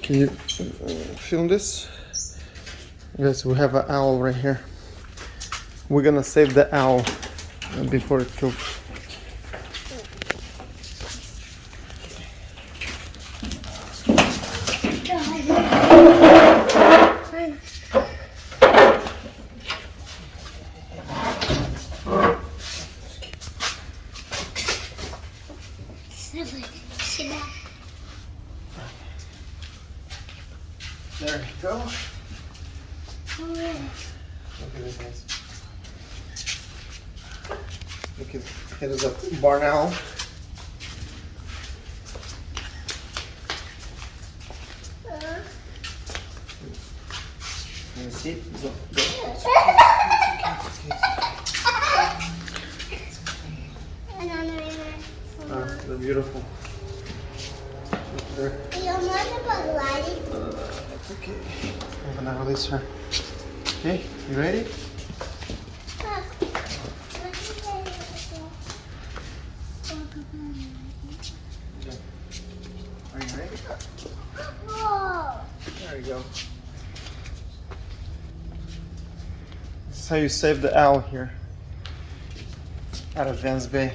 Can you film this? Yes, we have an owl right here. We're gonna save the owl before it cooks. Sit down. There you go. Look at this guys. Look at it is a barn owl. Can you see it? Go, go. Ah, they're beautiful. Look there and then release her. Okay, you ready? There you go. This is how you save the owl here out of Vans Bay.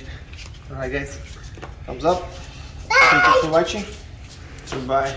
Alright guys, thumbs up. Bye. Thank you for watching. Goodbye.